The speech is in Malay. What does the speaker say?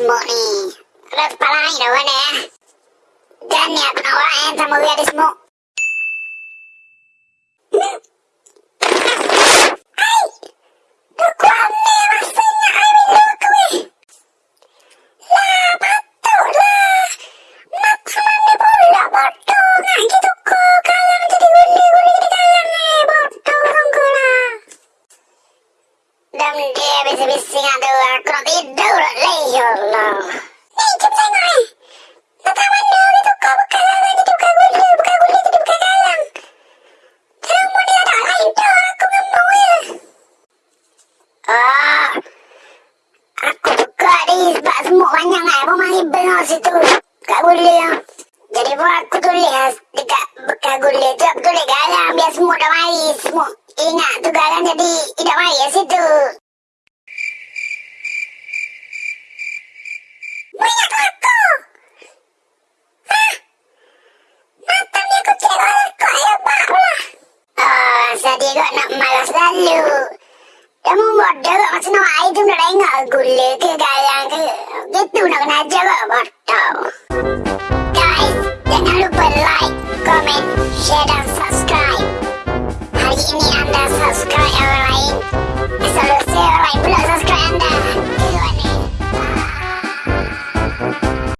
semut ni. Kalau kepala ni dah mana ya? Dan ni aku nak orang sama dia ada semut. Dan dia bising-bising ada aku nak tidur semut banyak kan. Apa mari benar situ. Kat gula. Jadi pun aku tulis dekat bekas gula tu. Aku tulis galang biar semut dah mari. Semut ingat tu galang jadi tidak mari situ. Banyak aku. Hah? Mata ni aku cek aku ayo bak. Ah, saya kau nak malas lalu. Kamu bodoh kok macam nak air tu nak tengok gula ke itu nak kena jawab bodoh. Guys, jangan lupa like, comment, share dan subscribe. Hari ini anda subscribe orang lain